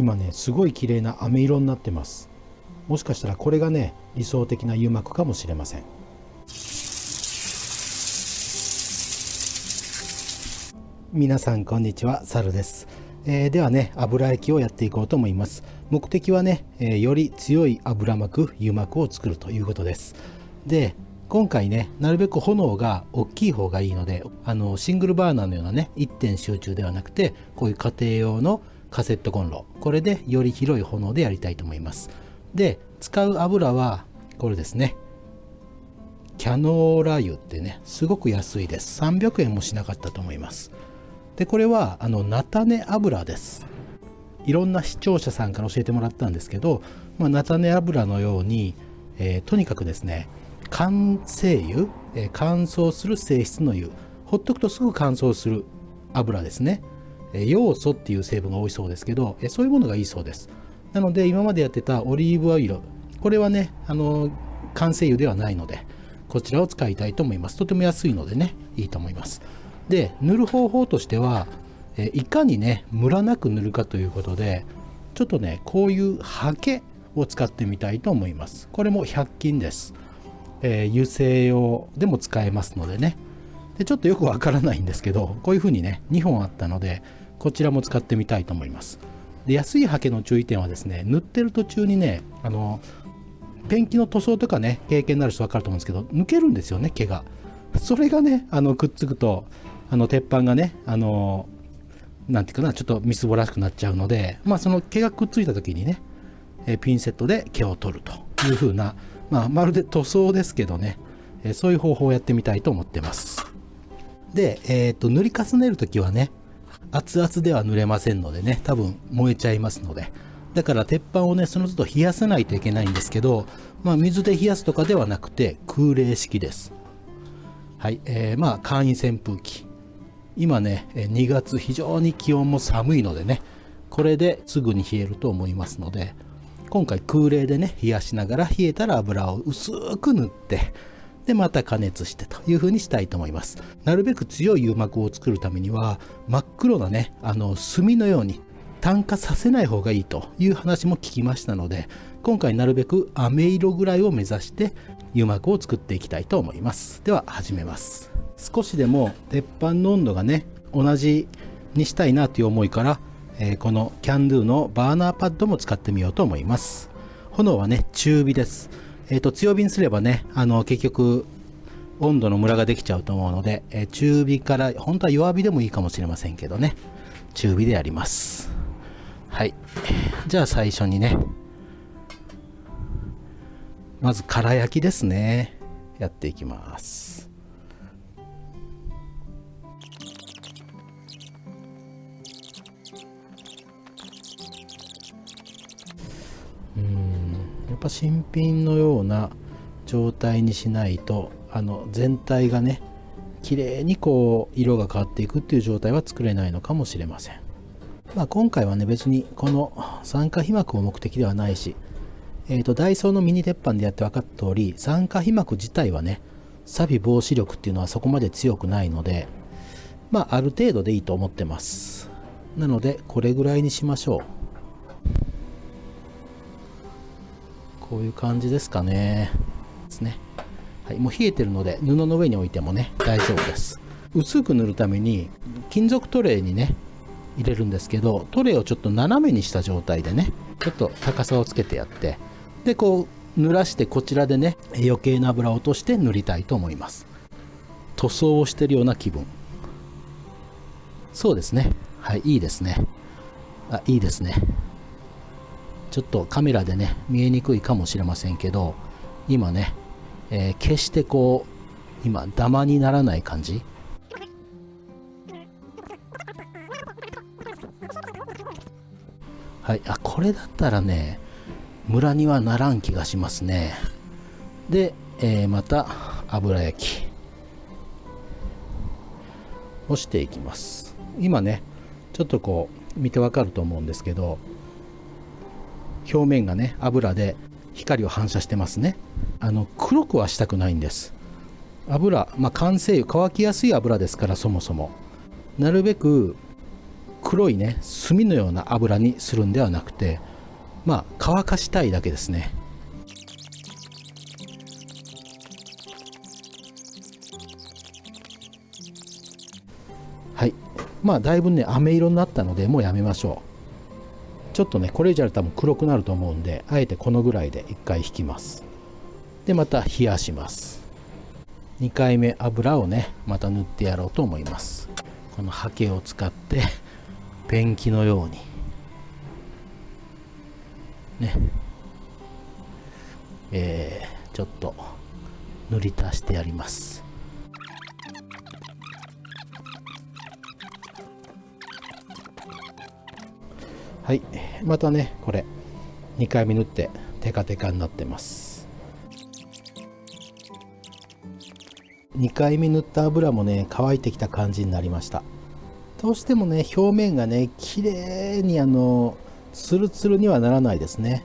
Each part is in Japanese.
今ねすごい綺麗な飴色になってます。もしかしたらこれがね理想的な油膜かもしれません。皆さんこんにちはサルです、えー、ではね油焼きをやっていこうと思います。目的はね、えー、より強い油膜油膜を作るということです。で今回ねなるべく炎が大きい方がいいのであのシングルバーナーのようなね一点集中ではなくてこういう家庭用のカセットコンロ。これでより広い炎でやりたいと思います。で使う油はこれですね。キャノーラ油ってねすごく安いです。300円もしなかったと思います。でこれはあの菜種油です。いろんな視聴者さんから教えてもらったんですけど、まあ、菜種油のように、えー、とにかくですね乾性油、えー、乾燥する性質の油。ほっとくとすぐ乾燥する油ですね、要素っていう成分が多いそうですけど、そういうものがいいそうです。なので今までやってたオリーブオイルこれはねあの乾性油ではないのでこちらを使いたいと思います。とても安いのでねいいと思います。で塗る方法としては、いかにねムラなく塗るかということでちょっとねこういうハケを使ってみたいと思います。これも100均です。えー、油性用でも使えますのでね。でちょっとよくわからないんですけどこういうふうにね2本あったのでこちらも使ってみたいと思いますで安いハケの注意点はですね塗ってる途中にねあのペンキの塗装とかね経験になる人分かると思うんですけど抜けるんですよね毛がそれがねあのくっつくとあの鉄板がねあのなんていうかなちょっとみすぼらしくなっちゃうのでまあその毛がくっついた時にねピンセットで毛を取るという風なまあ、まるで塗装ですけどね、えそういう方法をやってみたいと思ってます。で、え、ー、と、塗り重ねるときはね、熱々では塗れませんのでね、多分燃えちゃいますので、だから鉄板をね、その都度冷やさないといけないんですけど、まあ、水で冷やすとかではなくて、空冷式です。はい、えー、まあ、簡易扇風機。今ね、2月非常に気温も寒いのでね、これですぐに冷えると思いますので、今回空冷でね冷やしながら冷えたら油を薄く塗ってでまた加熱してという風にしたいと思いますなるべく強い油膜を作るためには真っ黒なねあの炭のように炭化させない方がいいという話も聞きましたので今回なるべく飴色ぐらいを目指して油膜を作っていきたいと思いますでは始めます少しでも鉄板の温度がね同じにしたいなという思いからえー、このキャンドゥのバーナーパッドも使ってみようと思います。炎はね、中火です。えっ、と、強火にすればね、あの、結局、温度のムラができちゃうと思うので、え、中火から、本当は弱火でもいいかもしれませんけどね、中火でやります。はい。じゃあ最初にね、まず、空焼きですね。やっていきます。ぱ新品のような状態にしないとあの全体がね綺麗にこう色が変わっていくっていう状態は作れないのかもしれません、まあ、今回はね別にこの酸化皮膜を目的ではないし、えーと、ダイソーのミニ鉄板でやって分かった通り酸化皮膜自体はね錆防止力っていうのはそこまで強くないのでまあある程度でいいと思ってます。なのでこれぐらいにしましょう。こういう感じですかね。ですね。はい、もう冷えてるので布の上に置いてもね大丈夫です。薄く塗るために金属トレーにね入れるんですけどトレーをちょっと斜めにした状態でねちょっと高さをつけてやってでこう濡らしてこちらでね余計な油を落として塗りたいと思います塗装をしてるような気分そうですねはいいいですねあいいですねちょっとカメラでね見えにくいかもしれませんけど今ね、えー、決してこう今ダマにならない感じ。はいあこれだったらねムラにはならん気がしますね。で、えー、また油焼き。をしていきます。今ねちょっとこう見てわかると思うんですけど表面がね油で光を反射してますね。あの黒くはしたくないんです。油まあ完成油乾きやすい油ですからそもそも。なるべく黒いね炭のような油にするんではなくてまあ乾かしたいだけですね。はい。まあだいぶね飴色になったのでもうやめましょう。ちょっとねこれ以上多分黒くなると思うんであえてこのぐらいで1回引きます。でまた冷やします。2回目油をねまた塗ってやろうと思います。このハケを使ってペンキのように。ね。えー、ちょっと塗り足してやります。はい。またねこれ。2回目塗ってテカテカになってます。2回目塗った油もね乾いてきた感じになりました。どうしてもね表面がね綺麗にあのツルツルにはならないですね。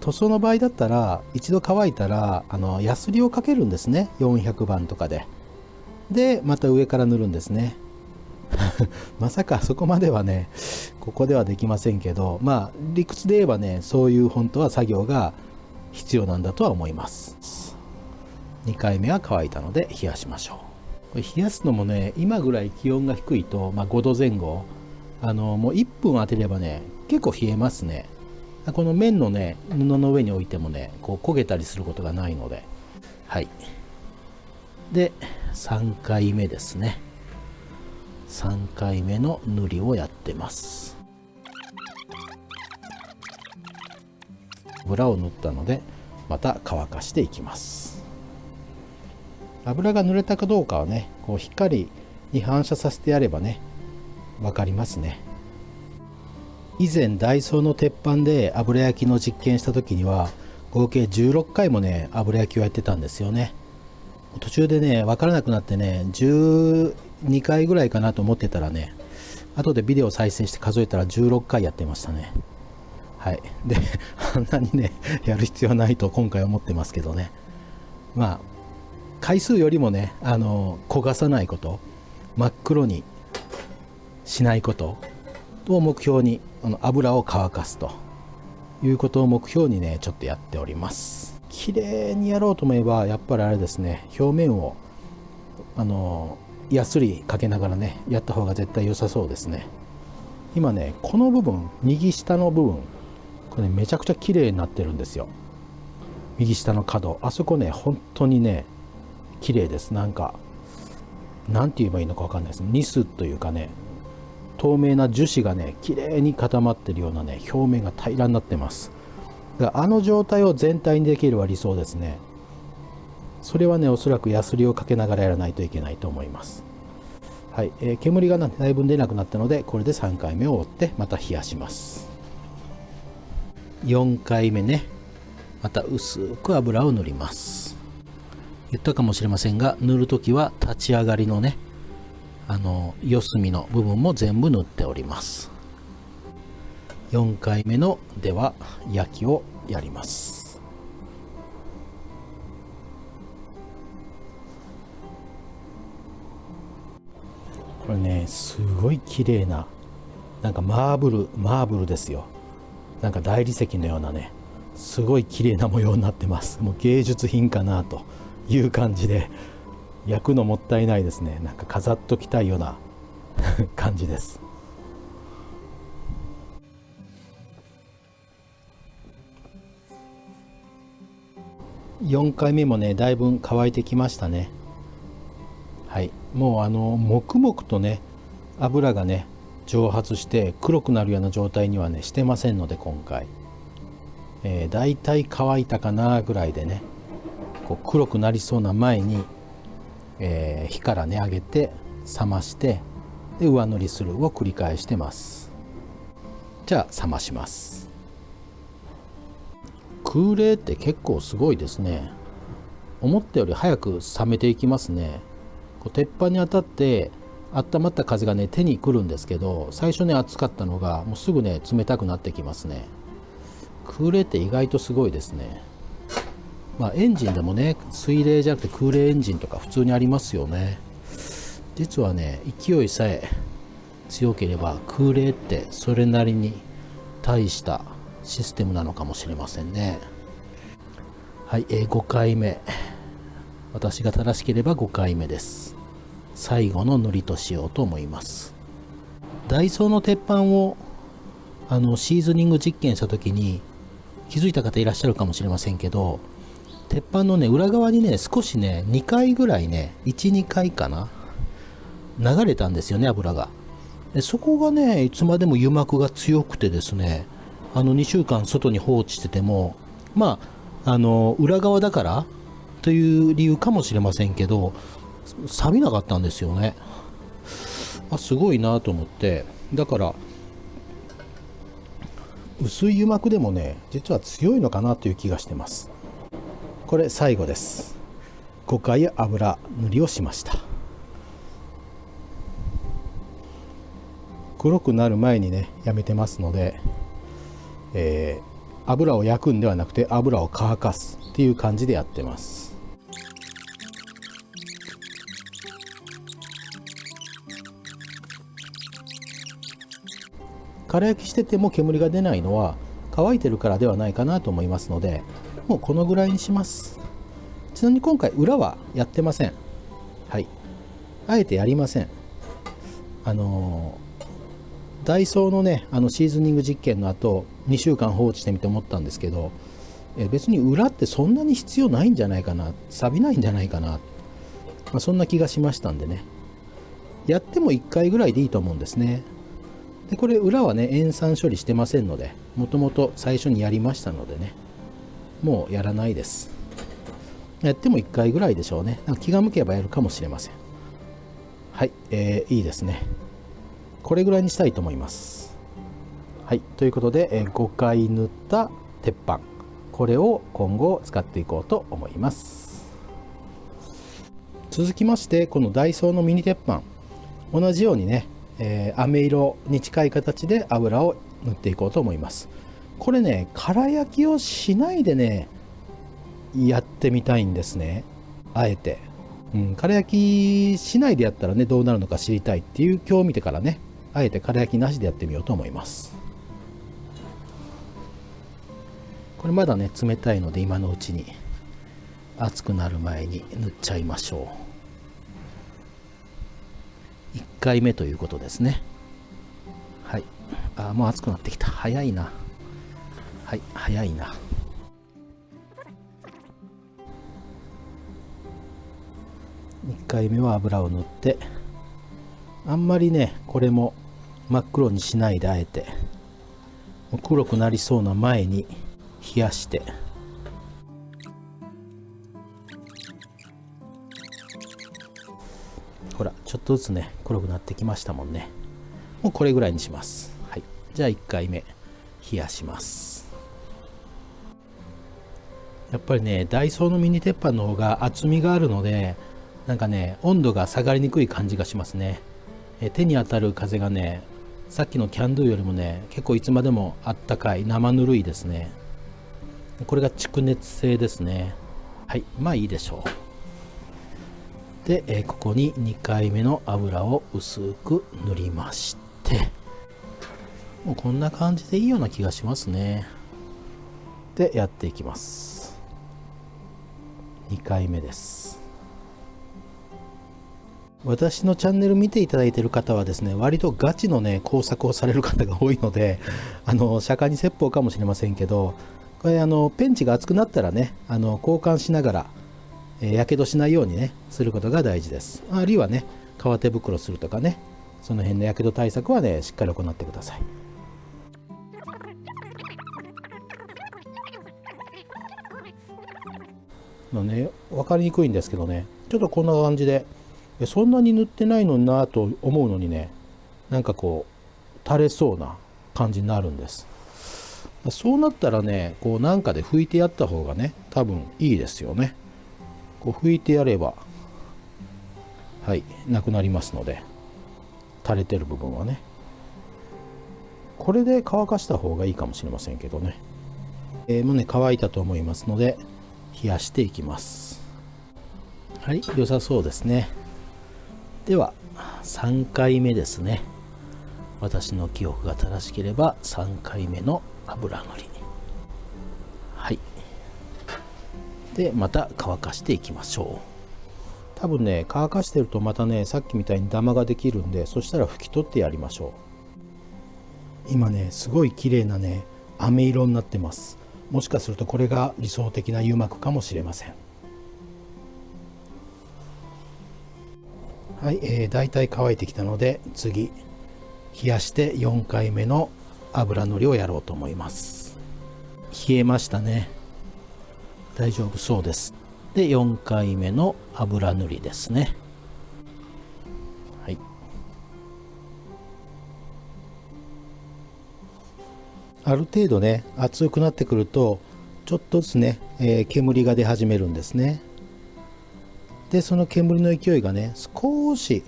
塗装の場合だったら一度乾いたらあのヤスリをかけるんですね。400番とかで。でまた上から塗るんですね。まさかそこまではねここではできませんけどまあ理屈で言えばねそういう本当は作業が必要なんだとは思います。2回目は乾いたので冷やしましょう。これ冷やすのもね今ぐらい気温が低いと、まあ、5度前後。あのもう1分当てればね結構冷えますね。この面のね布の上に置いてもねこう焦げたりすることがないので。はい。で3回目ですね。3回目の塗りをやってます。油を塗ったのでまた乾かしていきます。油が濡れたかどうかはねこう光に反射させてやればね分かりますね。以前ダイソーの鉄板で油焼きの実験した時には合計16回もね油焼きをやってたんですよね。途中でね分からなくなってね2回ぐらいかなと思ってたらね後でビデオ再生して数えたら16回やってましたね。はい。で あんなにねやる必要ないと今回思ってますけどね。まあ回数よりもねあの焦がさないこと真っ黒にしないことを目標にあの油を乾かすと。いうことを目標にねちょっとやっております。綺麗にやろうと思えばやっぱりあれですね表面をあのやすりかけながらねやった方が絶対良さそうですね。今ねこの部分右下の部分これ、ね、めちゃくちゃ綺麗になってるんですよ。右下の角。あそこね本当にね綺麗です。なんか何て言えばいいのか分かんないです。ニスというかね透明な樹脂がね綺麗に固まってるようなね表面が平らになってます。あの状態を全体にできるは理想ですね。それはねおそらくヤスリをかけながらやらないといけないと思います。はい、えー、煙がだいぶ出なくなったのでこれで3回目を折ってまた冷やします。4回目ねまた薄く油を塗ります。言ったかもしれませんが塗る時は立ち上がりのねあの四隅の部分も全部塗っております。4回目のでは焼きをやります。これねすごい綺麗ななんかマーブルマーブルですよ。なんか大理石のようなねすごい綺麗な模様になってます。もう芸術品かなという感じで焼くのもったいないですね。なんか飾っときたいような 感じです。4回目もねだいぶ乾いてきましたね。はい。もうあの黙々とね油がね蒸発して黒くなるような状態にはねしてませんので今回、えー、だいたい乾いたかなぐらいでねこう黒くなりそうな前に、えー、火からね上げて冷ましてで上塗りするを繰り返してます。じゃあ冷まします。空冷って結構すごいですね。思ったより早く冷めていきますね。こう鉄板に当たって温まった風がね手にくるんですけど最初ね熱かったのがもうすぐね冷たくなってきますね。空冷って意外とすごいですね。まあ、エンジンでもね水冷じゃなくて空冷エンジンとか普通にありますよね。実はね勢いさえ強ければ空冷ってそれなりに大したシステムなのかもしれませんね。はい、えー、5回目。私が正しければ5回目です。最後の塗りとしようと思います。ダイソーの鉄板をあのシーズニング実験した時に気づいた方いらっしゃるかもしれませんけど鉄板のね裏側にね少しね2回ぐらいね12回かな流れたんですよね油が。でそこがねいつまでも油膜が強くてですねあの2週間外に放置しててもまああの裏側だからという理由かもしれませんけど錆びなかったんですよね。あすごいなと思って。だから薄い油膜でもね実は強いのかなという気がしてます。これ最後です。5回油塗りをしました。黒くなる前にねやめてますので、えー、油を焼くんではなくて油を乾かすっていう感じでやってます。空焼きしてても煙が出ないのは乾いてるからではないかなと思いますのでもうこのぐらいにします。ちなみに今回裏はやってません。はい。あえてやりません。あのー、ダイソーのねあのシーズニング実験の後2週間放置してみて思ったんですけどえ別に裏ってそんなに必要ないんじゃないかな。錆びないんじゃないかな、まあ、そんな気がしましたんでね。やっても1回ぐらいでいいと思うんですね。でこれ裏はね塩酸処理してませんのでもともと最初にやりましたのでねもうやらないです。やっても1回ぐらいでしょうね。気が向けばやるかもしれません。はい、えー、いいですね。これぐらいにしたいと思います。はいということで、えー、5回塗った鉄板。これを今後使っていこうと思います。続きましてこのダイソーのミニ鉄板。同じようにねえー、飴色に近い形で油を塗っていこうと思います。これね空焼きをしないでねやってみたいんですね。あえて、うん、空焼きしないでやったらねどうなるのか知りたいっていう今日見てからねあえて空焼きなしでやってみようと思います。これまだね冷たいので今のうちに熱くなる前に塗っちゃいましょう。1回目ということですね。はい。あもう暑くなってきた。早いな。はい早いな。1回目は油を塗って。あんまりねこれも真っ黒にしないであえて。黒くなりそうな前に冷やして。とずつね黒くなってきましたもんね。もうこれぐらいにします。はい。じゃあ1回目冷やします。やっぱりねダイソーのミニ鉄板の方が厚みがあるのでなんかね温度が下がりにくい感じがしますね。え手に当たる風がねさっきのキャンドゥよりもね結構いつまでもあったかい生ぬるいですね。これが蓄熱性ですね。はい。まあいいでしょう。で、ここに2回目の油を薄く塗りましてもうこんな感じでいいような気がしますね。でやっていきます。2回目です。私のチャンネル見ていただいている方はですね割とガチのね工作をされる方が多いのであの釈迦に説法かもしれませんけどこれあのペンチが熱くなったらねあの交換しながらやけどしないようにねすることが大事です。あるいはね革手袋するとかねその辺のやけど対策はねしっかり行ってください。のね分かりにくいんですけどねちょっとこんな感じでそんなに塗ってないのになと思うのにねなんかこう垂れそうな感じになるんです。そうなったらねこうなんかで拭いてやった方がね多分いいですよね。こう拭いてやればはいなくなりますので垂れてる部分はね。これで乾かした方がいいかもしれませんけどね、えー、もうね乾いたと思いますので冷やしていきます。はい良さそうですね。では3回目ですね。私の記憶が正しければ3回目の油塗り。でまた乾かしていきましょう。多分ね乾かしてるとまたねさっきみたいにダマができるんでそしたら拭き取ってやりましょう。今ねすごい綺麗なね飴色になってます。もしかするとこれが理想的な油膜かもしれません。はい、えー、大体乾いてきたので次冷やして4回目の油塗りをやろうと思います。冷えましたね。大丈夫そうです。で4回目の油塗りですね。はい。ある程度ね熱くなってくるとちょっとずつね、えー、煙が出始めるんですね。でその煙の勢いがね少し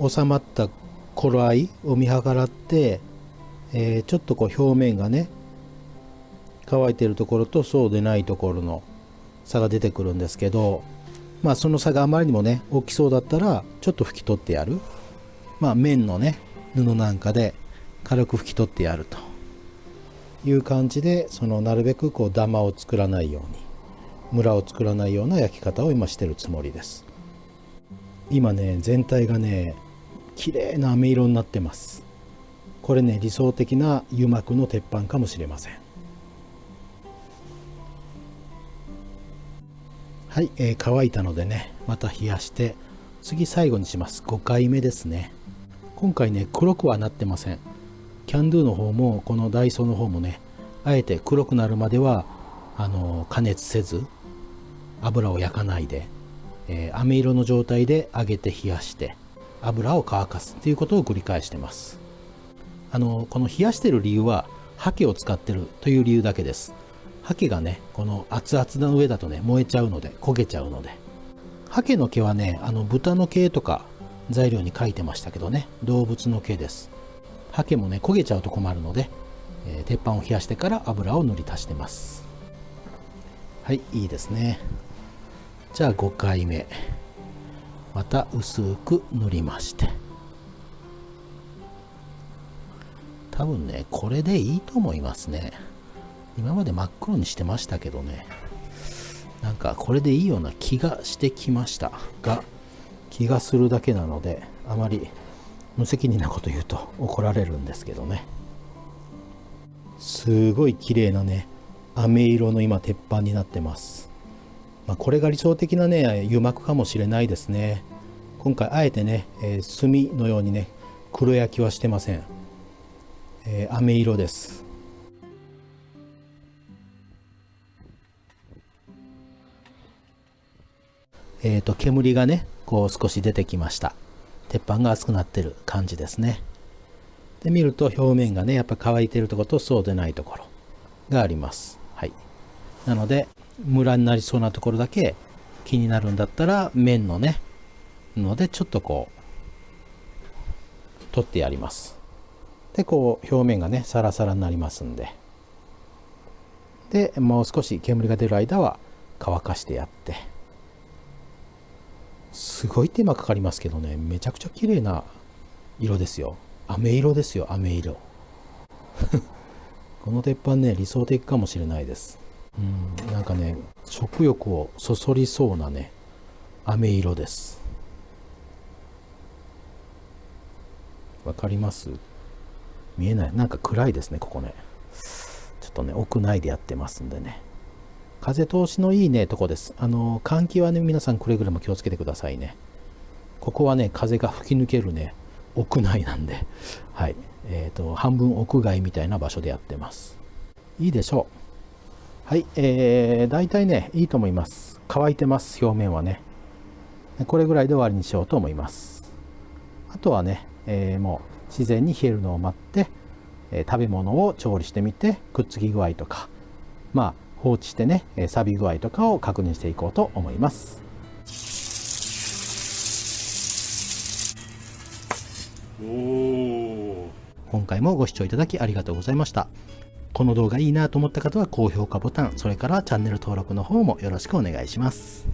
収まった頃合いを見計らって、えー、ちょっとこう表面がね乾いてるところとそうでないところの差が出てくるんですけどまあその差があまりにもね大きそうだったらちょっと拭き取ってやる。まあ面のね布なんかで軽く拭き取ってやると。いう感じでそのなるべくこうダマを作らないようにムラを作らないような焼き方を今してるつもりです。今ね全体がね綺麗な飴色になってます。これね理想的な油膜の鉄板かもしれません。はい、えー、乾いたのでねまた冷やして次最後にします。5回目ですね。今回ね黒くはなってません。キャンドゥの方もこのダイソーの方もねあえて黒くなるまではあの加熱せず油を焼かないで、えー、飴色の状態で揚げて冷やして油を乾かすっていうことを繰り返してます。あのこの冷やしてる理由はハケを使ってるという理由だけです。ハケがねこの熱々の上だとね燃えちゃうので焦げちゃうので。ハケの毛はねあの豚の毛とか材料に書いてましたけどね動物の毛です。ハケもね焦げちゃうと困るので、えー、鉄板を冷やしてから油を塗り足してます。はいいいですね。じゃあ5回目。また薄く塗りまして。多分ねこれでいいと思いますね。今まで真っ黒にしてましたけどね。なんかこれでいいような気がしてきました。が気がするだけなのであまり無責任なこと言うと怒られるんですけどね。すごい綺麗なね飴色の今鉄板になってます。まあ、これが理想的なね油膜かもしれないですね。今回あえてね、えー、炭のようにね黒焼きはしてません、えー、飴色です。え、ー、と煙がねこう少し出てきました。鉄板が熱くなってる感じですね。で見ると表面がねやっぱ乾いてるところとそうでないところがあります。はい。なのでムラになりそうなところだけ気になるんだったら面のねのでちょっとこう取ってやります。でこう表面がねサラサラになりますんで。でもう少し煙が出る間は乾かしてやって。すごい手間かかりますけどね。めちゃくちゃ綺麗な色ですよ。飴色ですよ飴色。この鉄板ね理想的かもしれないです。うんなんかね食欲をそそりそうなね飴色です。わかります？見えない。なんか暗いですねここね。ちょっとね屋内でやってますんでね。風通しのいいねとこです。あの換気はね皆さんくれぐれも気をつけてくださいね。ここはね風が吹き抜けるね屋内なんで。はい。えっ、ー、と半分屋外みたいな場所でやってます。いいでしょう。はい、えー、大体ね、いいと思います。乾いてます、表面はね。これぐらいで終わりにしようと思います。あとはね、えー、もう自然に冷えるのを待って、えー、食べ物を調理してみて、くっつき具合とか、まあ、放置してね、錆び具合とかを確認していこうと思います。今回もご視聴いただきありがとうございました。この動画いいなと思った方は高評価ボタン、それからチャンネル登録の方もよろしくお願いします。